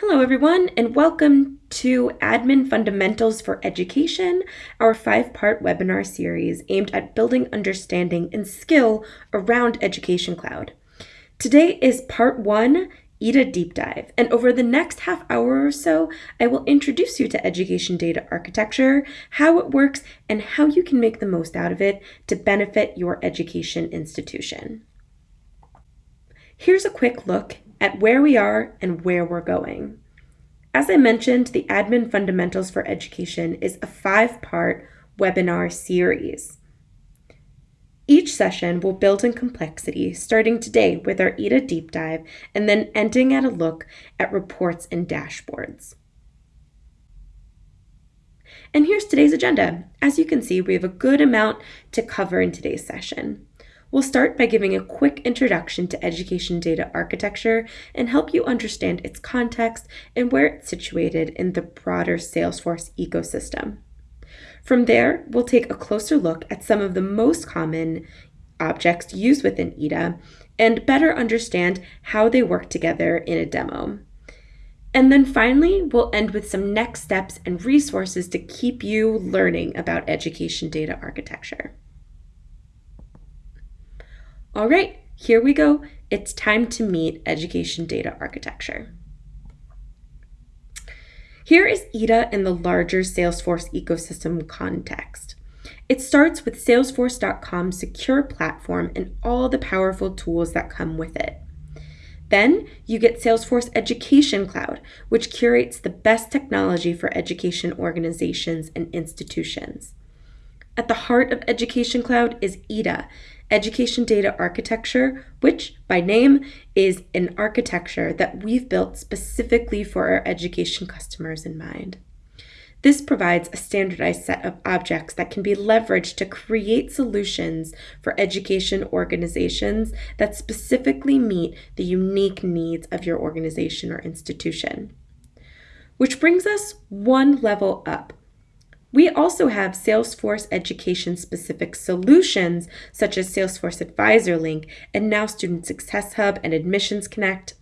Hello, everyone, and welcome to Admin Fundamentals for Education, our five part webinar series aimed at building understanding and skill around Education Cloud. Today is part one EDA Deep Dive, and over the next half hour or so, I will introduce you to education data architecture, how it works, and how you can make the most out of it to benefit your education institution. Here's a quick look at where we are and where we're going. As I mentioned, the Admin Fundamentals for Education is a five part webinar series. Each session will build in complexity, starting today with our EDA deep dive and then ending at a look at reports and dashboards. And here's today's agenda. As you can see, we have a good amount to cover in today's session. We'll start by giving a quick introduction to education data architecture and help you understand its context and where it's situated in the broader Salesforce ecosystem. From there, we'll take a closer look at some of the most common objects used within EDA and better understand how they work together in a demo. And then finally, we'll end with some next steps and resources to keep you learning about education data architecture. All right, here we go. It's time to meet education data architecture. Here is EDA in the larger Salesforce ecosystem context. It starts with Salesforce.com's secure platform and all the powerful tools that come with it. Then you get Salesforce Education Cloud, which curates the best technology for education organizations and institutions. At the heart of Education Cloud is EDA, Education Data Architecture, which by name is an architecture that we've built specifically for our education customers in mind. This provides a standardized set of objects that can be leveraged to create solutions for education organizations that specifically meet the unique needs of your organization or institution. Which brings us one level up we also have Salesforce education specific solutions such as Salesforce Advisor Link and now Student Success Hub and Admissions Connect.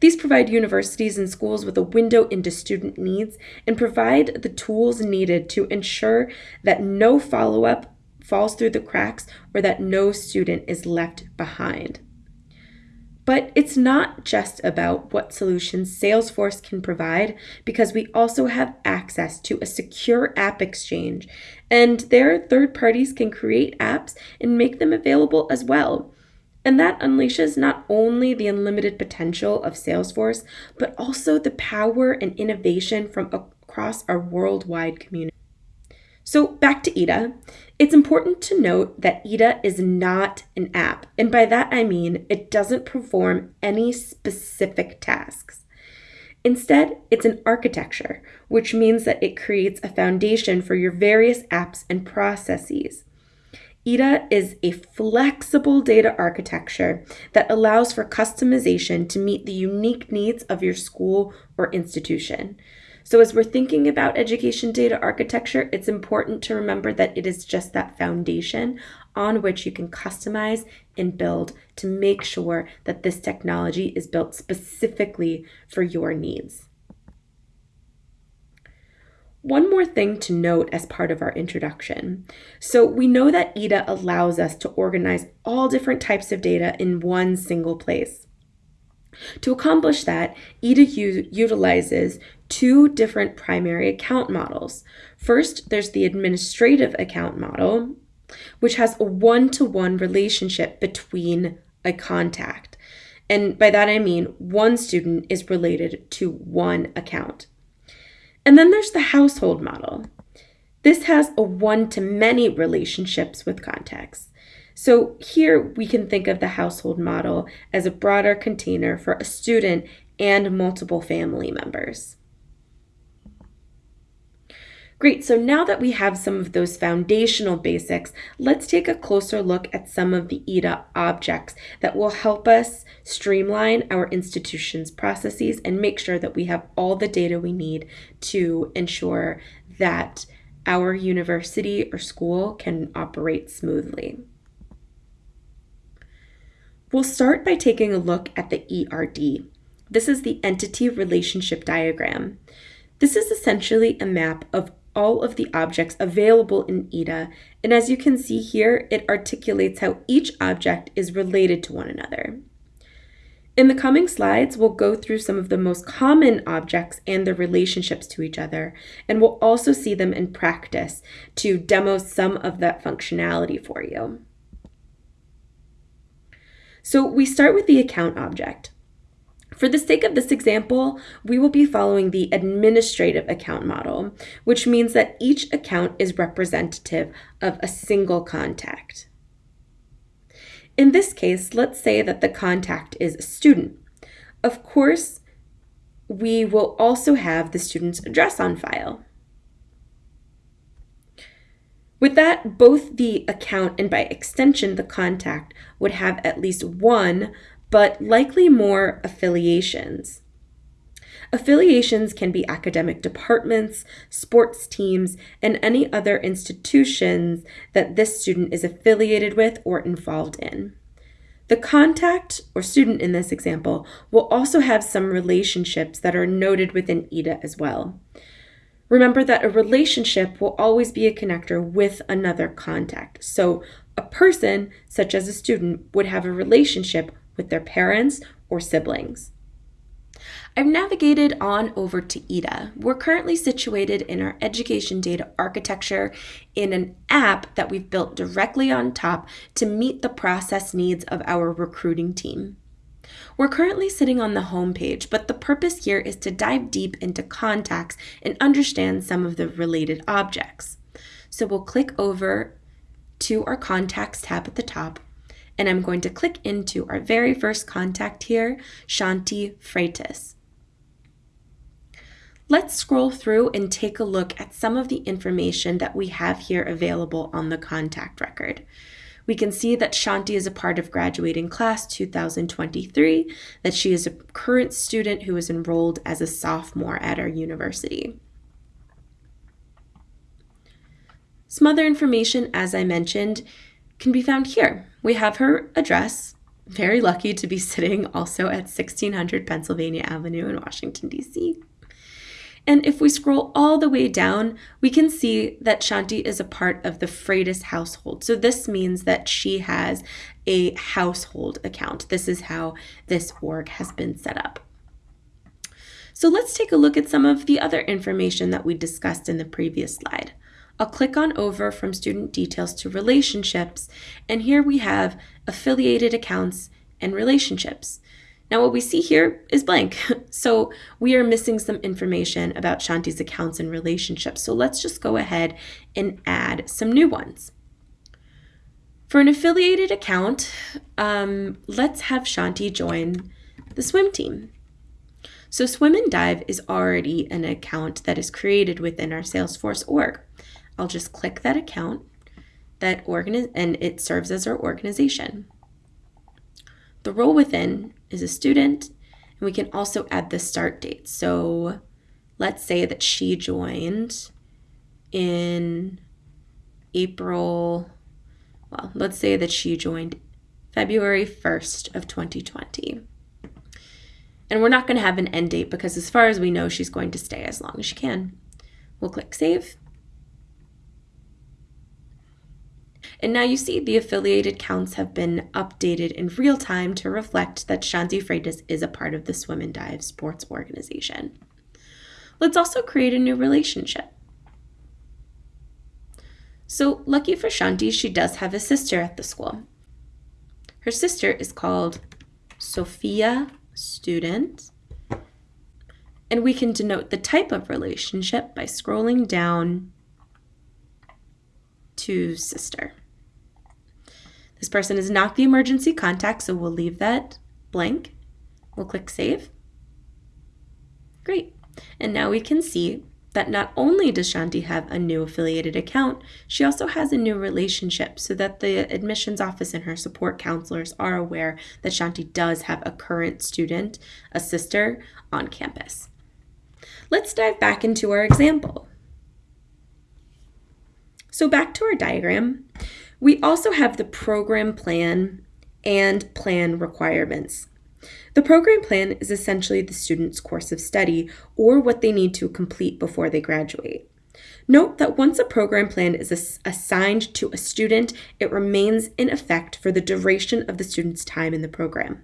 These provide universities and schools with a window into student needs and provide the tools needed to ensure that no follow up falls through the cracks or that no student is left behind. But it's not just about what solutions Salesforce can provide because we also have access to a secure app exchange. And there, third parties can create apps and make them available as well. And that unleashes not only the unlimited potential of Salesforce, but also the power and innovation from across our worldwide community. So back to EDA. It's important to note that EDA is not an app, and by that I mean it doesn't perform any specific tasks. Instead, it's an architecture, which means that it creates a foundation for your various apps and processes. EDA is a flexible data architecture that allows for customization to meet the unique needs of your school or institution. So, as we're thinking about education data architecture, it's important to remember that it is just that foundation on which you can customize and build to make sure that this technology is built specifically for your needs. One more thing to note as part of our introduction. So, we know that EDA allows us to organize all different types of data in one single place. To accomplish that, EDA utilizes two different primary account models. First, there's the administrative account model, which has a one to one relationship between a contact. And by that I mean one student is related to one account. And then there's the household model. This has a one to many relationships with contacts. So here we can think of the household model as a broader container for a student and multiple family members. Great, so now that we have some of those foundational basics, let's take a closer look at some of the EDA objects that will help us streamline our institution's processes and make sure that we have all the data we need to ensure that our university or school can operate smoothly. We'll start by taking a look at the ERD. This is the entity relationship diagram. This is essentially a map of all of the objects available in EDA, and as you can see here, it articulates how each object is related to one another. In the coming slides, we'll go through some of the most common objects and their relationships to each other, and we'll also see them in practice to demo some of that functionality for you. So we start with the account object. For the sake of this example, we will be following the administrative account model, which means that each account is representative of a single contact. In this case, let's say that the contact is a student. Of course, we will also have the student's address on file. With that, both the account and by extension the contact would have at least one, but likely more affiliations. Affiliations can be academic departments, sports teams, and any other institutions that this student is affiliated with or involved in. The contact or student in this example will also have some relationships that are noted within EDA as well. Remember that a relationship will always be a connector with another contact. So a person, such as a student, would have a relationship with their parents or siblings. I've navigated on over to EDA. We're currently situated in our education data architecture in an app that we've built directly on top to meet the process needs of our recruiting team. We're currently sitting on the home page, but the purpose here is to dive deep into contacts and understand some of the related objects. So we'll click over to our contacts tab at the top, and I'm going to click into our very first contact here, Shanti Freitas. Let's scroll through and take a look at some of the information that we have here available on the contact record. We can see that Shanti is a part of graduating class 2023, that she is a current student who is enrolled as a sophomore at our university. Some other information, as I mentioned, can be found here. We have her address, very lucky to be sitting also at 1600 Pennsylvania Avenue in Washington, D.C. And if we scroll all the way down, we can see that Shanti is a part of the Freitas household. So this means that she has a household account. This is how this org has been set up. So let's take a look at some of the other information that we discussed in the previous slide. I'll click on over from student details to relationships, and here we have affiliated accounts and relationships. Now what we see here is blank. So we are missing some information about Shanti's accounts and relationships. So let's just go ahead and add some new ones. For an affiliated account, um, let's have Shanti join the swim team. So Swim and Dive is already an account that is created within our Salesforce org. I'll just click that account that organi- and it serves as our organization. The role within is a student, and we can also add the start date. So let's say that she joined in April, well, let's say that she joined February 1st of 2020. And we're not going to have an end date because as far as we know, she's going to stay as long as she can. We'll click save. And now you see the affiliated counts have been updated in real time to reflect that Shanti Freitas is a part of the Swim and Dive sports organization. Let's also create a new relationship. So lucky for Shanti, she does have a sister at the school. Her sister is called Sophia Student. And we can denote the type of relationship by scrolling down to sister. This person is not the emergency contact, so we'll leave that blank. We'll click Save. Great. And now we can see that not only does Shanti have a new affiliated account, she also has a new relationship so that the admissions office and her support counselors are aware that Shanti does have a current student, a sister, on campus. Let's dive back into our example. So back to our diagram, we also have the program plan and plan requirements. The program plan is essentially the student's course of study or what they need to complete before they graduate. Note that once a program plan is assigned to a student, it remains in effect for the duration of the student's time in the program.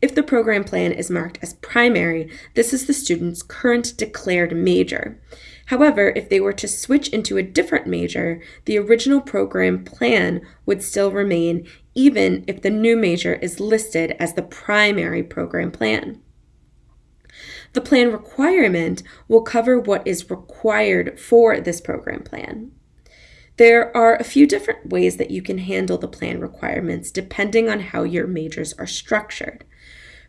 If the program plan is marked as primary, this is the student's current declared major. However, if they were to switch into a different major, the original program plan would still remain even if the new major is listed as the primary program plan. The plan requirement will cover what is required for this program plan. There are a few different ways that you can handle the plan requirements depending on how your majors are structured.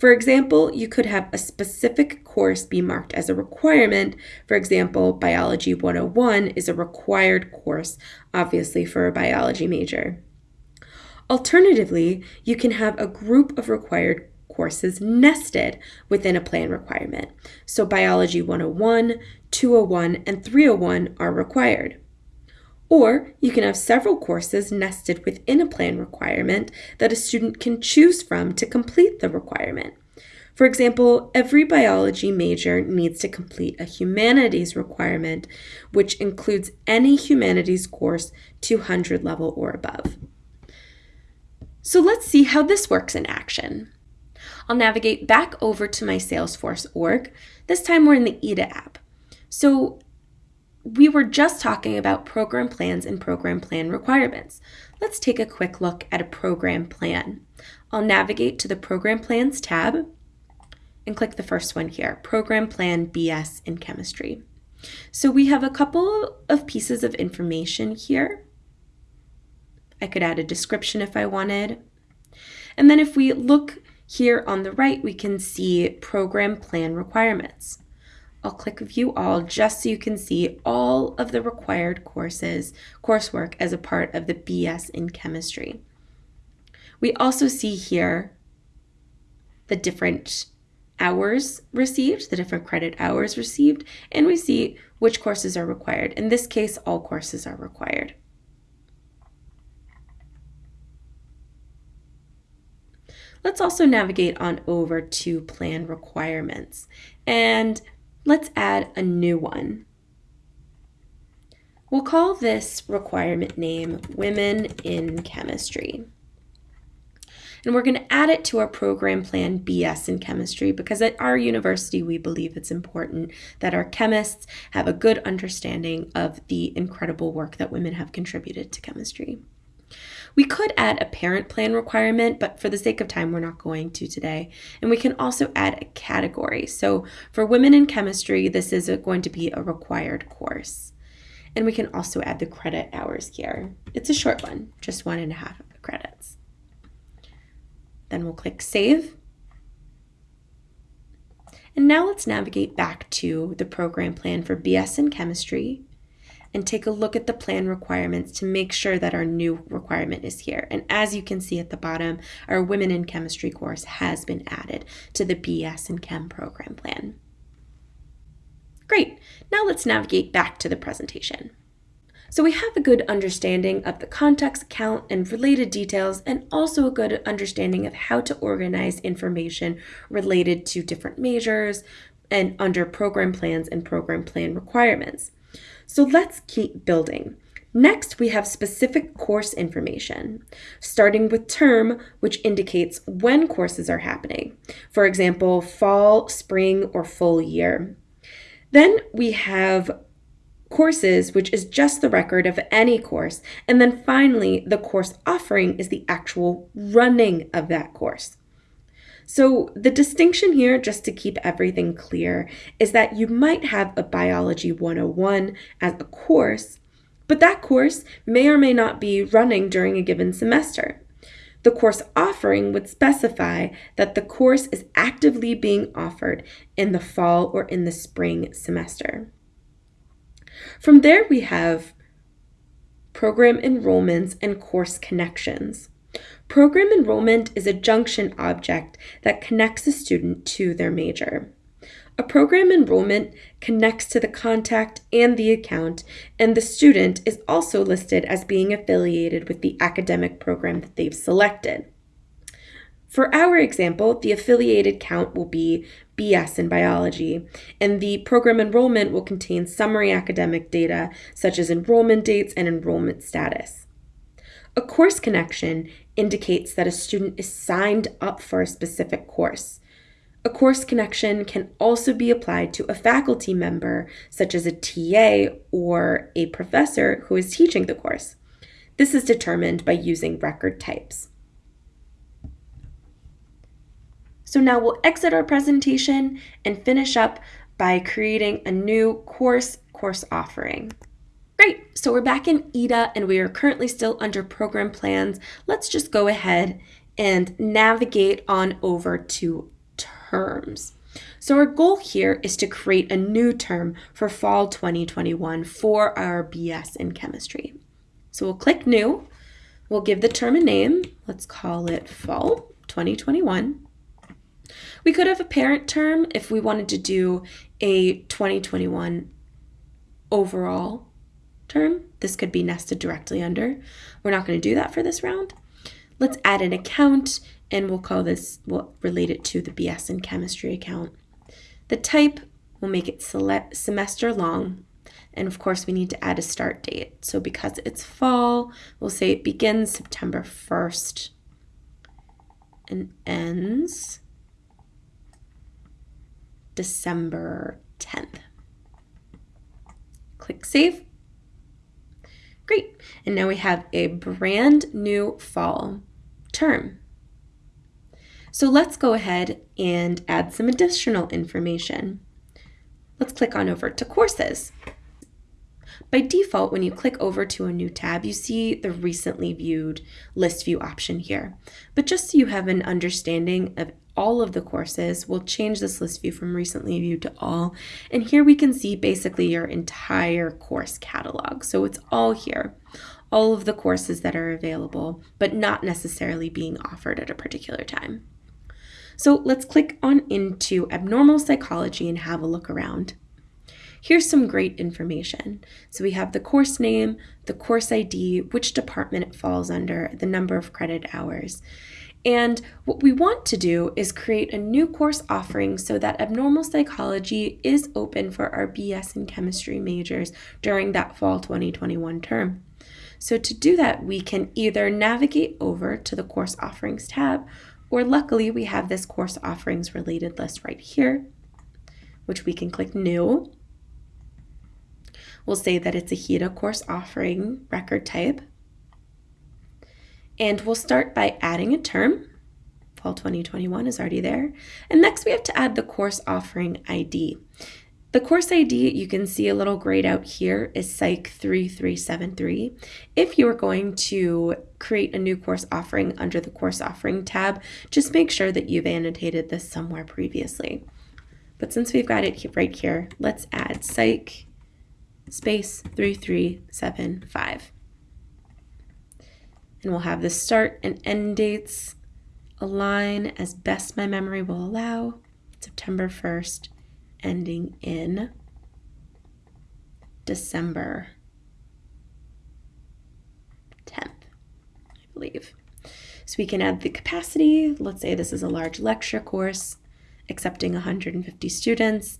For example, you could have a specific course be marked as a requirement. For example, Biology 101 is a required course, obviously, for a biology major. Alternatively, you can have a group of required courses nested within a plan requirement. So, Biology 101, 201, and 301 are required. Or you can have several courses nested within a plan requirement that a student can choose from to complete the requirement. For example, every biology major needs to complete a humanities requirement, which includes any humanities course 200 level or above. So let's see how this works in action. I'll navigate back over to my Salesforce org. This time we're in the EDA app. So we were just talking about program plans and program plan requirements. Let's take a quick look at a program plan. I'll navigate to the Program Plans tab and click the first one here, Program Plan BS in Chemistry. So we have a couple of pieces of information here. I could add a description if I wanted. And then if we look here on the right, we can see Program Plan Requirements. I'll click View All just so you can see all of the required courses, coursework as a part of the BS in Chemistry. We also see here the different hours received, the different credit hours received, and we see which courses are required. In this case, all courses are required. Let's also navigate on over to plan requirements. And Let's add a new one. We'll call this requirement name Women in Chemistry. And we're going to add it to our program plan BS in chemistry because at our university we believe it's important that our chemists have a good understanding of the incredible work that women have contributed to chemistry. We could add a parent plan requirement, but for the sake of time, we're not going to today. And we can also add a category. So for women in chemistry, this is going to be a required course. And we can also add the credit hours here. It's a short one, just one and a half credits. Then we'll click Save. And now let's navigate back to the program plan for BS in Chemistry and take a look at the plan requirements to make sure that our new requirement is here. And as you can see at the bottom, our Women in Chemistry course has been added to the BS and Chem program plan. Great, now let's navigate back to the presentation. So we have a good understanding of the contact account and related details, and also a good understanding of how to organize information related to different majors and under program plans and program plan requirements. So let's keep building. Next, we have specific course information, starting with term, which indicates when courses are happening. For example, fall, spring, or full year. Then we have courses, which is just the record of any course. And then finally, the course offering is the actual running of that course. So, the distinction here, just to keep everything clear, is that you might have a Biology 101 as a course, but that course may or may not be running during a given semester. The course offering would specify that the course is actively being offered in the fall or in the spring semester. From there, we have program enrollments and course connections. Program enrollment is a junction object that connects a student to their major. A program enrollment connects to the contact and the account, and the student is also listed as being affiliated with the academic program that they've selected. For our example, the affiliated count will be BS in biology, and the program enrollment will contain summary academic data such as enrollment dates and enrollment status. A course connection indicates that a student is signed up for a specific course. A course connection can also be applied to a faculty member, such as a TA or a professor who is teaching the course. This is determined by using record types. So now we'll exit our presentation and finish up by creating a new course course offering. Great, so we're back in EDA and we are currently still under program plans. Let's just go ahead and navigate on over to terms. So our goal here is to create a new term for fall 2021 for our BS in chemistry. So we'll click new, we'll give the term a name, let's call it fall 2021. We could have a parent term if we wanted to do a 2021 overall term. This could be nested directly under. We're not going to do that for this round. Let's add an account and we'll call this, we'll relate it to the BS in chemistry account. The type, we'll make it select semester long. And of course, we need to add a start date. So because it's fall, we'll say it begins September 1st and ends December 10th. Click Save. Great. And now we have a brand new fall term. So let's go ahead and add some additional information. Let's click on over to courses. By default, when you click over to a new tab, you see the recently viewed list view option here. But just so you have an understanding of all of the courses, we'll change this list view from recently viewed to all. And here we can see basically your entire course catalog. So it's all here, all of the courses that are available, but not necessarily being offered at a particular time. So let's click on into abnormal psychology and have a look around. Here's some great information. So we have the course name, the course ID, which department it falls under, the number of credit hours. And what we want to do is create a new course offering so that abnormal psychology is open for our BS and chemistry majors during that fall 2021 term. So to do that, we can either navigate over to the course offerings tab, or luckily we have this course offerings related list right here, which we can click new. We'll say that it's a HEDA course offering record type. And we'll start by adding a term. Fall 2021 is already there. And next we have to add the course offering ID. The course ID, you can see a little grayed out here, is Psych 3373. If you are going to create a new course offering under the course offering tab, just make sure that you've annotated this somewhere previously. But since we've got it right here, let's add Psych space 3375 and we'll have the start and end dates align as best my memory will allow. September 1st, ending in December 10th, I believe. So we can add the capacity. Let's say this is a large lecture course accepting 150 students.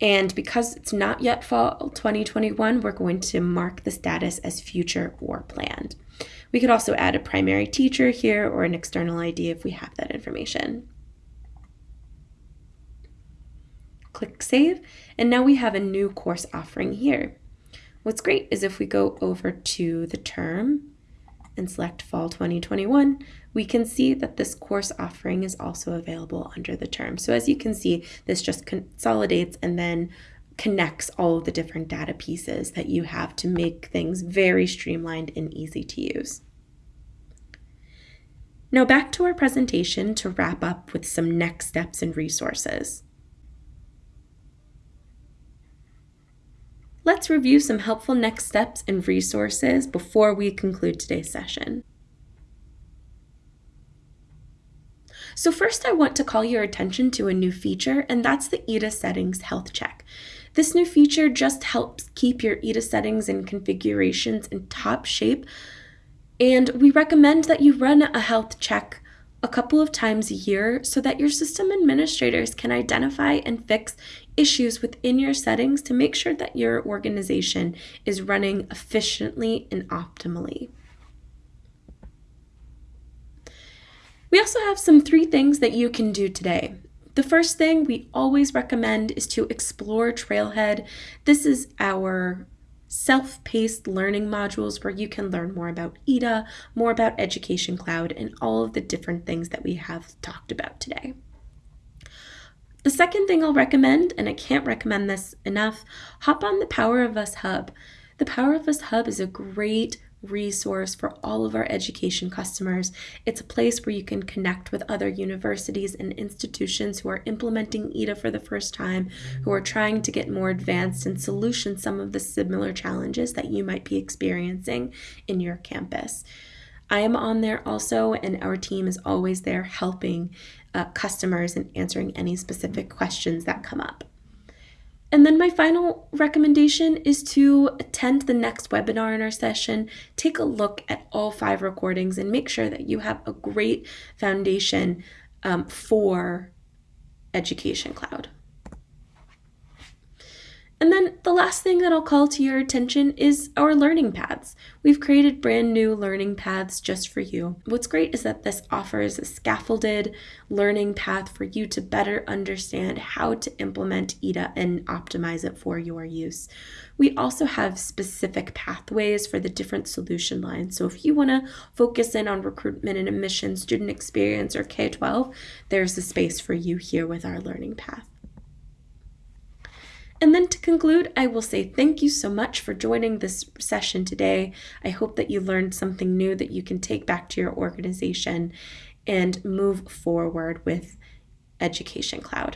And because it's not yet fall 2021, we're going to mark the status as future or planned. We could also add a primary teacher here or an external ID if we have that information. Click Save, and now we have a new course offering here. What's great is if we go over to the term and select Fall 2021, we can see that this course offering is also available under the term. So as you can see, this just consolidates and then connects all of the different data pieces that you have to make things very streamlined and easy to use. Now back to our presentation to wrap up with some next steps and resources. Let's review some helpful next steps and resources before we conclude today's session. So first I want to call your attention to a new feature and that's the EDA settings health check. This new feature just helps keep your EDA settings and configurations in top shape. And we recommend that you run a health check a couple of times a year so that your system administrators can identify and fix issues within your settings to make sure that your organization is running efficiently and optimally. We also have some three things that you can do today. The first thing we always recommend is to explore Trailhead. This is our self paced learning modules where you can learn more about EDA, more about Education Cloud, and all of the different things that we have talked about today. The second thing I'll recommend, and I can't recommend this enough, hop on the Power of Us Hub. The Power of Us Hub is a great resource for all of our education customers. It's a place where you can connect with other universities and institutions who are implementing EDA for the first time, who are trying to get more advanced and solution some of the similar challenges that you might be experiencing in your campus. I am on there also, and our team is always there helping uh, customers and answering any specific questions that come up. And then my final recommendation is to attend the next webinar in our session. Take a look at all five recordings and make sure that you have a great foundation um, for Education Cloud. And then the last thing that I'll call to your attention is our learning paths. We've created brand new learning paths just for you. What's great is that this offers a scaffolded learning path for you to better understand how to implement EDA and optimize it for your use. We also have specific pathways for the different solution lines. So if you want to focus in on recruitment and admission, student experience, or K 12, there's a space for you here with our learning path. And then to conclude, I will say thank you so much for joining this session today. I hope that you learned something new that you can take back to your organization and move forward with Education Cloud.